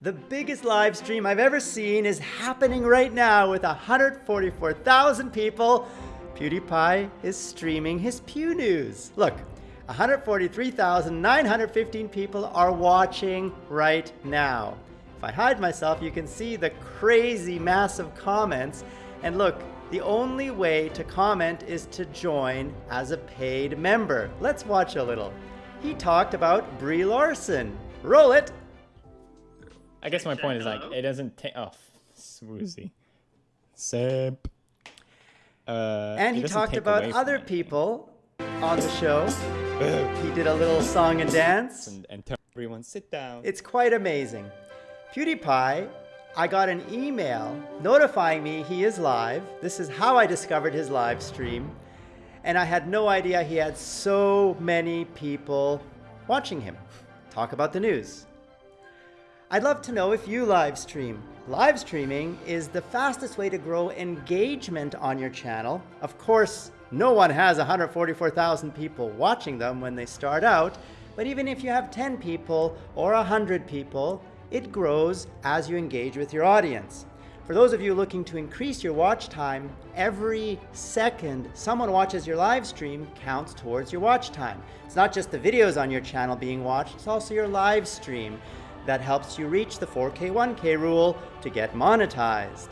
The biggest live stream I've ever seen is happening right now with 144,000 people. PewDiePie is streaming his Pew News. Look, 143,915 people are watching right now. If I hide myself, you can see the crazy massive comments. And look, the only way to comment is to join as a paid member. Let's watch a little. He talked about Brie Larson. Roll it! I guess my point is like it doesn't take. Oh, swoozy. Sip. Uh, and he talked about other people on the show. he did a little song and dance. And, and tell everyone sit down. It's quite amazing. PewDiePie, I got an email notifying me he is live. This is how I discovered his live stream. And I had no idea he had so many people watching him talk about the news. I'd love to know if you live stream. Live streaming is the fastest way to grow engagement on your channel. Of course, no one has 144,000 people watching them when they start out, but even if you have 10 people or 100 people, it grows as you engage with your audience. For those of you looking to increase your watch time, every second someone watches your live stream counts towards your watch time. It's not just the videos on your channel being watched, it's also your live stream that helps you reach the 4K 1K rule to get monetized.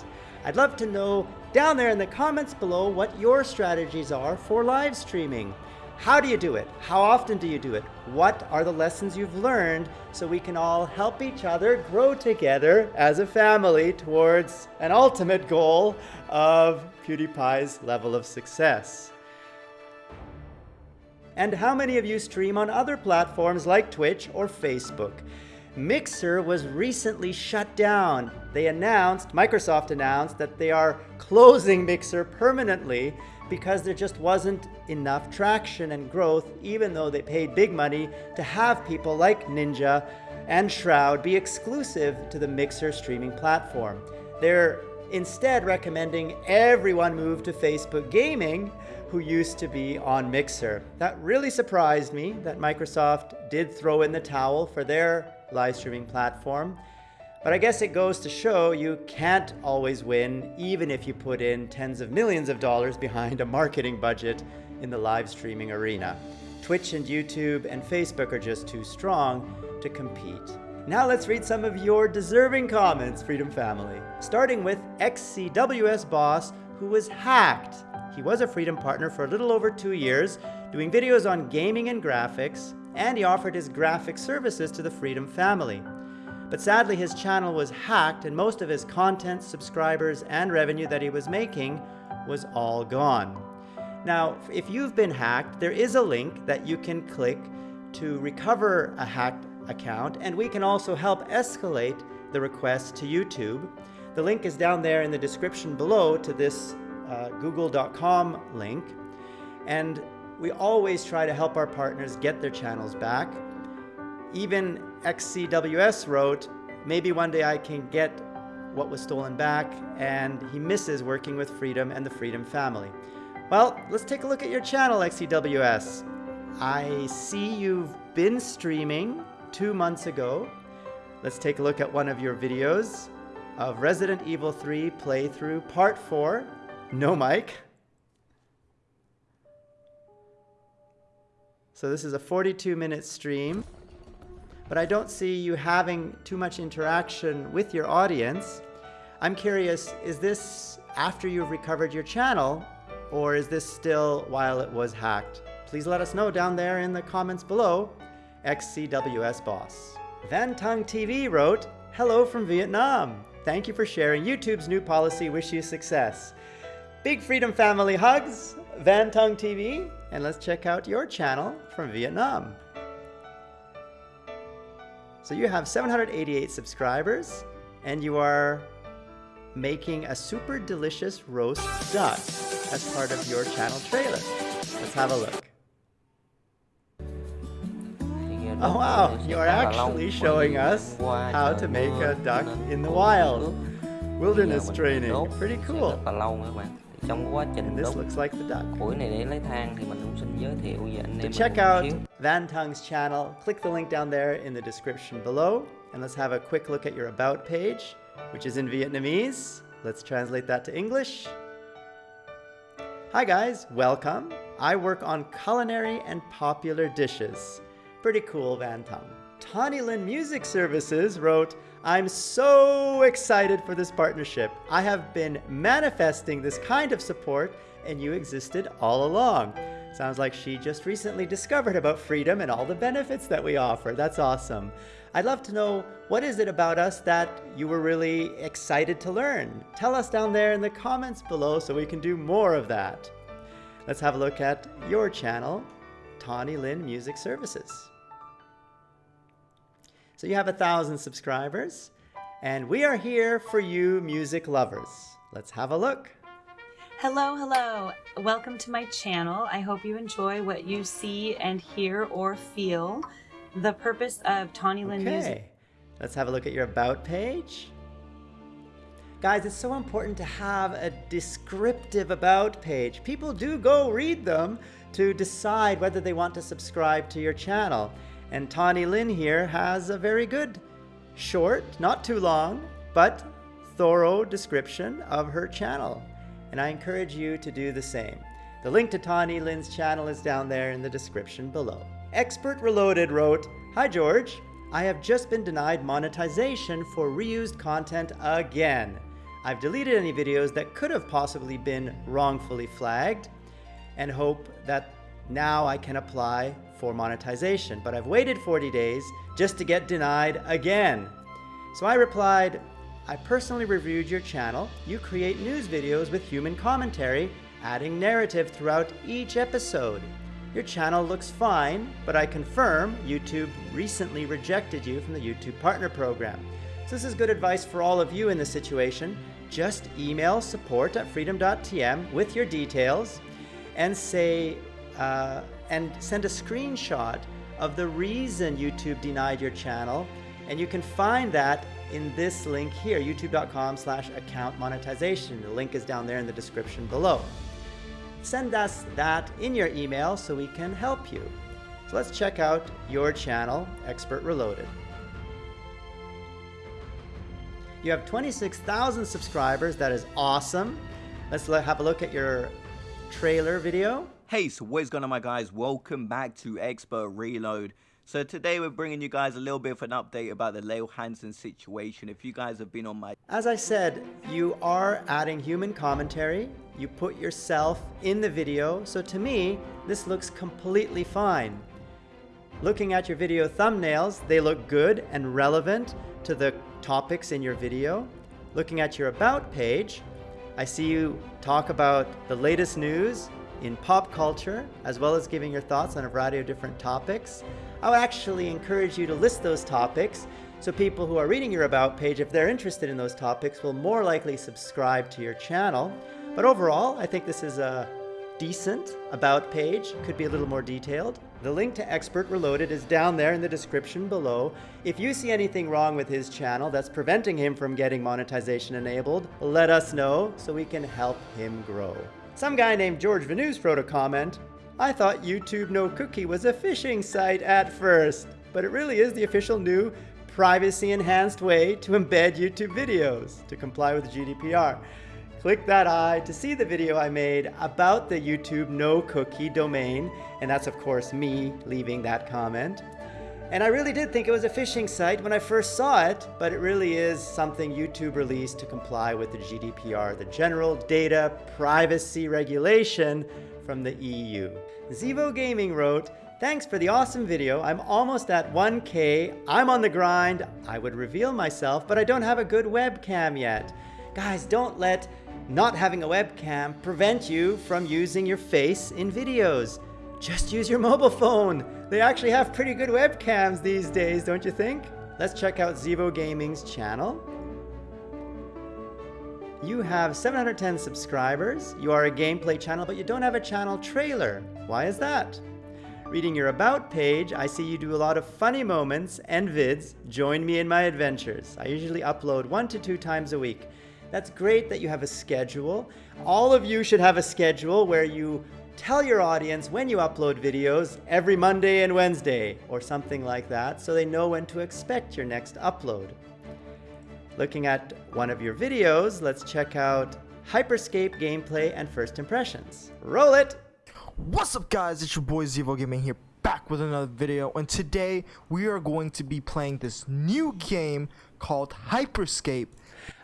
I'd love to know down there in the comments below what your strategies are for live streaming. How do you do it? How often do you do it? What are the lessons you've learned so we can all help each other grow together as a family towards an ultimate goal of PewDiePie's level of success? And how many of you stream on other platforms like Twitch or Facebook? Mixer was recently shut down. They announced, Microsoft announced, that they are closing Mixer permanently because there just wasn't enough traction and growth, even though they paid big money to have people like Ninja and Shroud be exclusive to the Mixer streaming platform. They're instead recommending everyone move to Facebook Gaming, who used to be on Mixer. That really surprised me that Microsoft did throw in the towel for their live streaming platform. But I guess it goes to show you can't always win, even if you put in tens of millions of dollars behind a marketing budget in the live streaming arena. Twitch and YouTube and Facebook are just too strong to compete. Now let's read some of your deserving comments, Freedom Family. Starting with XCWS Boss, who was hacked. He was a Freedom partner for a little over two years, doing videos on gaming and graphics, and he offered his graphic services to the Freedom family. But sadly, his channel was hacked and most of his content, subscribers, and revenue that he was making was all gone. Now, if you've been hacked, there is a link that you can click to recover a hacked account, and we can also help escalate the request to YouTube. The link is down there in the description below to this uh, google.com link. And we always try to help our partners get their channels back. Even XCWS wrote, maybe one day I can get what was stolen back, and he misses working with Freedom and the Freedom family. Well, let's take a look at your channel, XCWS. I see you've been streaming two months ago. Let's take a look at one of your videos of Resident Evil 3 playthrough part 4. No mic. So this is a 42 minute stream, but I don't see you having too much interaction with your audience. I'm curious, is this after you've recovered your channel or is this still while it was hacked? Please let us know down there in the comments below, XCWS Boss. Van Tung TV wrote, Hello from Vietnam. Thank you for sharing YouTube's new policy. Wish you success. Big Freedom Family hugs, Van Tung TV, and let's check out your channel from Vietnam. So you have 788 subscribers and you are making a super delicious roast duck as part of your channel trailer. Let's have a look. Oh wow, you are actually showing us how to make a duck in the wild. Wilderness training, pretty cool. Trong quá trình this looks like the duck. củi này để lấy than thì mình cũng xin giới thiệu với anh em. To check out Van Tung's channel, click the link down there in the description below and let's have a quick look at your About page, which is in Vietnamese. Let's translate that to English. Hi guys, welcome. I work on culinary and popular dishes. Pretty cool, Van Tung. Tawny Lin Music Services wrote, I'm so excited for this partnership. I have been manifesting this kind of support and you existed all along. Sounds like she just recently discovered about freedom and all the benefits that we offer. That's awesome. I'd love to know what is it about us that you were really excited to learn? Tell us down there in the comments below so we can do more of that. Let's have a look at your channel, Tawny Lin Music Services. So you have a thousand subscribers, and we are here for you music lovers. Let's have a look. Hello, hello. Welcome to my channel. I hope you enjoy what you see and hear or feel. The purpose of Tawny Lin okay. Music. Let's have a look at your About page. Guys, it's so important to have a descriptive About page. People do go read them to decide whether they want to subscribe to your channel. And Tawny Lin here has a very good, short, not too long, but thorough description of her channel. And I encourage you to do the same. The link to Tawny Lin's channel is down there in the description below. Expert Reloaded wrote, Hi George, I have just been denied monetization for reused content again. I've deleted any videos that could have possibly been wrongfully flagged and hope that now I can apply for monetization, but I've waited 40 days just to get denied again. So I replied, I personally reviewed your channel. You create news videos with human commentary, adding narrative throughout each episode. Your channel looks fine, but I confirm YouTube recently rejected you from the YouTube Partner Program. So this is good advice for all of you in this situation. Just email support at freedom.tm with your details and say, uh, and send a screenshot of the reason YouTube denied your channel. And you can find that in this link here, youtube.com slash account monetization. The link is down there in the description below. Send us that in your email so we can help you. So let's check out your channel, Expert Reloaded. You have 26,000 subscribers. That is awesome. Let's have a look at your trailer video. Hey, so what is going on my guys? Welcome back to Expert Reload. So today we're bringing you guys a little bit of an update about the Leo Hansen situation. If you guys have been on my... As I said, you are adding human commentary. You put yourself in the video. So to me, this looks completely fine. Looking at your video thumbnails, they look good and relevant to the topics in your video. Looking at your About page, I see you talk about the latest news in pop culture, as well as giving your thoughts on a variety of different topics. I would actually encourage you to list those topics so people who are reading your About page, if they're interested in those topics, will more likely subscribe to your channel. But overall, I think this is a decent About page, could be a little more detailed. The link to Expert Reloaded is down there in the description below. If you see anything wrong with his channel that's preventing him from getting monetization enabled, let us know so we can help him grow. Some guy named George Venus wrote a comment, I thought YouTube No Cookie was a phishing site at first, but it really is the official new privacy enhanced way to embed YouTube videos to comply with GDPR. Click that eye to see the video I made about the YouTube No Cookie domain, and that's of course me leaving that comment. And I really did think it was a phishing site when I first saw it, but it really is something YouTube released to comply with the GDPR, the General Data Privacy Regulation from the EU. Zivo Gaming wrote, Thanks for the awesome video. I'm almost at 1K. I'm on the grind. I would reveal myself, but I don't have a good webcam yet. Guys, don't let not having a webcam prevent you from using your face in videos. Just use your mobile phone. They actually have pretty good webcams these days, don't you think? Let's check out Zevo Gaming's channel. You have 710 subscribers. You are a gameplay channel, but you don't have a channel trailer. Why is that? Reading your About page, I see you do a lot of funny moments and vids. Join me in my adventures. I usually upload one to two times a week. That's great that you have a schedule. All of you should have a schedule where you tell your audience when you upload videos every Monday and Wednesday or something like that so they know when to expect your next upload. Looking at one of your videos, let's check out Hyperscape gameplay and first impressions. Roll it! What's up guys, it's your boy Zevo Gaming here back with another video and today we are going to be playing this new game called Hyperscape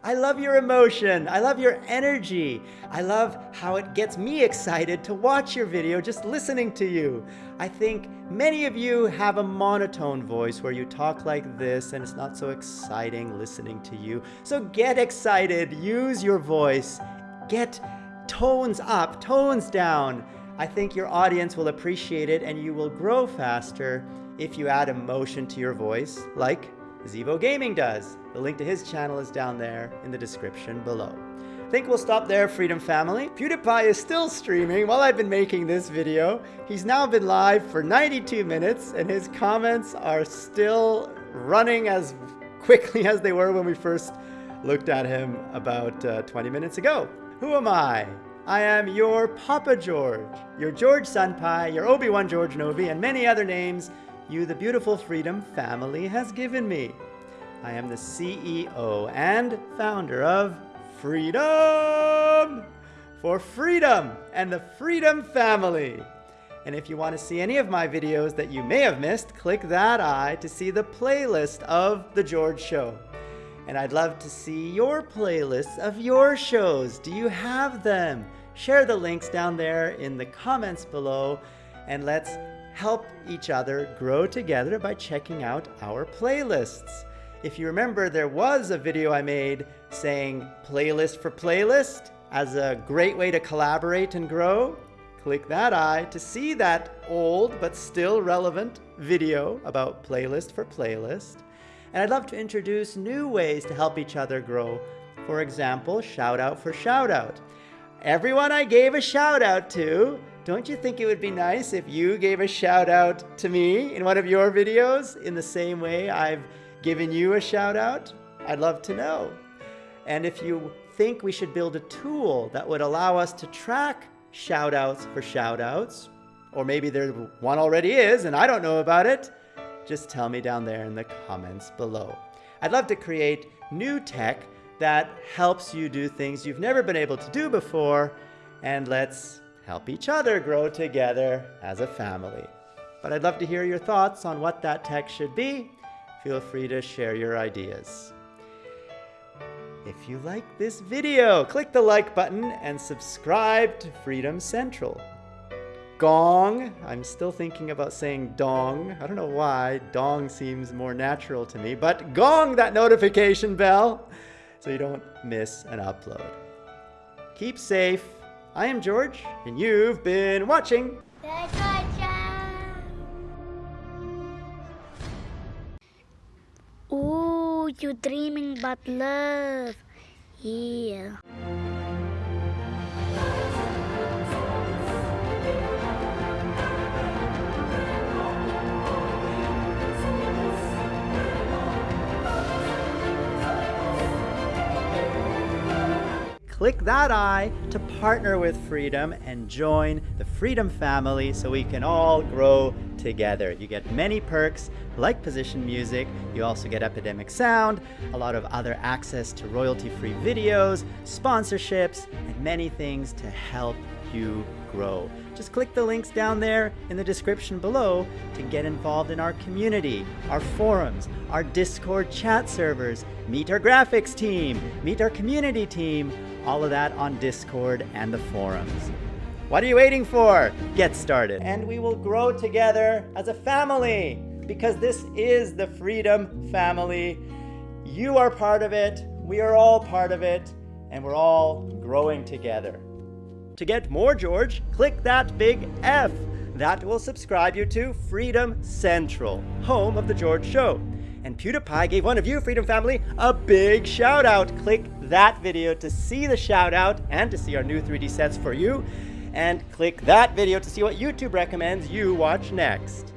I love your emotion. I love your energy. I love how it gets me excited to watch your video just listening to you. I think many of you have a monotone voice where you talk like this and it's not so exciting listening to you. So get excited. Use your voice. Get tones up, tones down. I think your audience will appreciate it and you will grow faster if you add emotion to your voice, like Zevo Gaming does. The link to his channel is down there in the description below. I think we'll stop there, Freedom Family. PewDiePie is still streaming while I've been making this video. He's now been live for 92 minutes and his comments are still running as quickly as they were when we first looked at him about uh, 20 minutes ago. Who am I? I am your Papa George, your George Senpai, your Obi-Wan George Novi, and many other names you, the beautiful Freedom family, has given me. I am the CEO and founder of Freedom for Freedom and the Freedom family. And if you want to see any of my videos that you may have missed, click that eye to see the playlist of The George Show. And I'd love to see your playlists of your shows. Do you have them? Share the links down there in the comments below and let's help each other grow together by checking out our playlists. If you remember, there was a video I made saying playlist for playlist as a great way to collaborate and grow. Click that eye to see that old but still relevant video about playlist for playlist. And I'd love to introduce new ways to help each other grow. For example, shout out for shout out. Everyone I gave a shout out to don't you think it would be nice if you gave a shout out to me in one of your videos in the same way I've given you a shout out? I'd love to know. And if you think we should build a tool that would allow us to track shout outs for shout outs, or maybe there one already is and I don't know about it, just tell me down there in the comments below. I'd love to create new tech that helps you do things you've never been able to do before, and let's help each other grow together as a family. But I'd love to hear your thoughts on what that tech should be. Feel free to share your ideas. If you like this video, click the like button and subscribe to Freedom Central. Gong, I'm still thinking about saying dong. I don't know why, dong seems more natural to me, but gong that notification bell so you don't miss an upload. Keep safe I am George, and you've been watching. Ooh, you're dreaming about love. Yeah. Click that eye to partner with Freedom and join the Freedom family so we can all grow together. You get many perks like position music, you also get Epidemic Sound, a lot of other access to royalty-free videos, sponsorships, and many things to help you grow. Just click the links down there in the description below to get involved in our community, our forums, our Discord chat servers, meet our graphics team, meet our community team, all of that on Discord and the forums. What are you waiting for? Get started. And we will grow together as a family because this is the Freedom Family. You are part of it, we are all part of it, and we're all growing together. To get more George, click that big F. That will subscribe you to Freedom Central, home of The George Show. And PewDiePie gave one of you, Freedom Family, a big shout out. Click that video to see the shout out and to see our new 3D sets for you. And click that video to see what YouTube recommends you watch next.